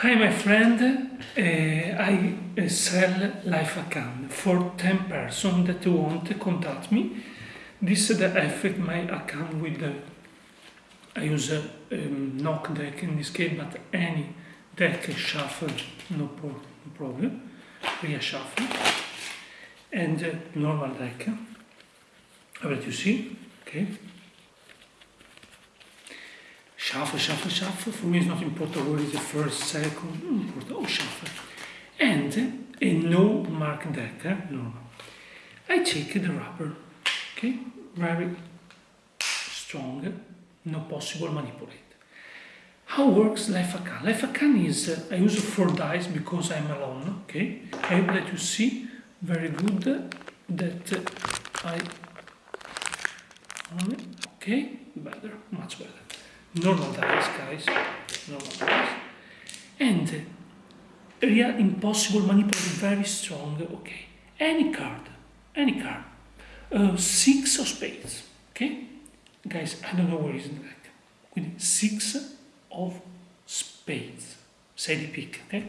Hi my friend, uh, I uh, sell life account for 10 person that want to contact me. This is the effect my account with the, I use a um, knock deck in this case, but any deck shuffle, no, pro no problem, reshuffle, and uh, normal deck, let you see, okay. Shuffle, shuffle, shuffle. For me, it's not important what is the first, second, important. Oh, shuffle. And a no mark deck, eh? normal. I take the rubber, okay? Very strong, no possible manipulate. How works life account? Life account is, uh, I use four dice because I'm alone, okay? I hope that you see very good that uh, I, okay, better, much better normal dice, guys, normal dice, and real impossible manipulate, very strong, okay, any card, any card, uh, six of spades, okay, guys, I don't know where is deck, with six of spades, say the pick, okay,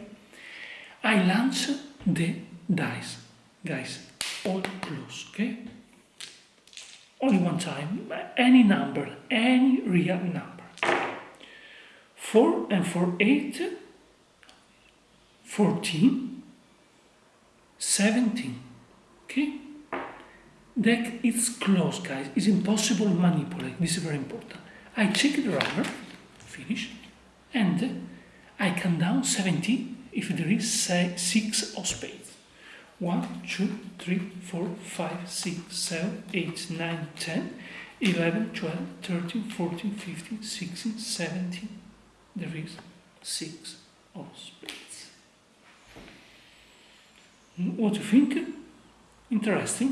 I launch the dice, guys, all close, okay, only one time, any number, any real number. 4 and 4, 8, 14, 17. Okay? Deck is closed, guys. It's impossible to manipulate. This is very important. I check the rubber, finish, and I count down 17 if there is say, 6 of spades. 1, 2, 3, 4, 5, 6, 7, 8, 9, 10, 11, 12, 13, 14, 15, 16, 17, there is six of spades. Hmm, what do you think? Interesting?